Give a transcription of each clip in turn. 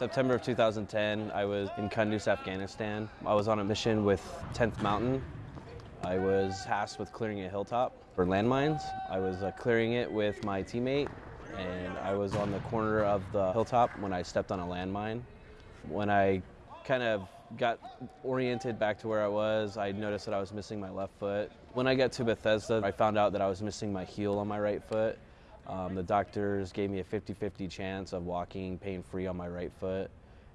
September of 2010, I was in Kunduz, Afghanistan. I was on a mission with 10th Mountain. I was tasked with clearing a hilltop for landmines. I was uh, clearing it with my teammate, and I was on the corner of the hilltop when I stepped on a landmine. When I kind of got oriented back to where I was, I noticed that I was missing my left foot. When I got to Bethesda, I found out that I was missing my heel on my right foot. Um, the doctors gave me a 50 50 chance of walking pain free on my right foot,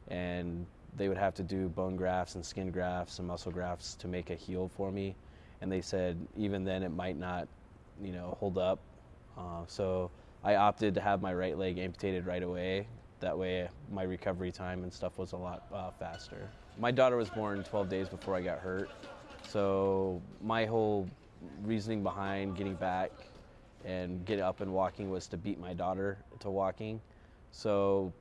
and they would have to do bone grafts and skin grafts and muscle grafts to make a heel for me. And they said even then it might not, you know, hold up. Uh, so I opted to have my right leg amputated right away. That way, my recovery time and stuff was a lot uh, faster. My daughter was born 12 days before I got hurt, so my whole reasoning behind getting back and get up and walking was to beat my daughter to walking. So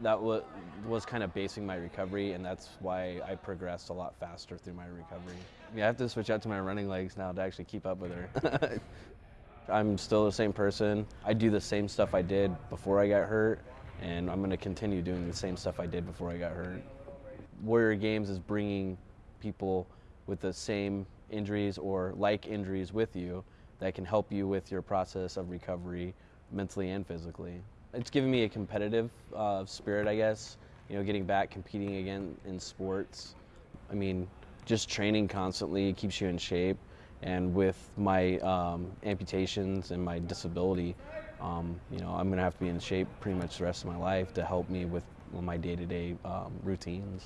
that was, was kind of basing my recovery, and that's why I progressed a lot faster through my recovery. Yeah, I have to switch out to my running legs now to actually keep up with her. I'm still the same person. I do the same stuff I did before I got hurt, and I'm going to continue doing the same stuff I did before I got hurt. Warrior Games is bringing people with the same injuries or like injuries with you that can help you with your process of recovery mentally and physically. It's given me a competitive uh, spirit, I guess, you know, getting back competing again in sports. I mean, just training constantly keeps you in shape. And with my um, amputations and my disability, um, you know, I'm going to have to be in shape pretty much the rest of my life to help me with my day-to-day um, routines.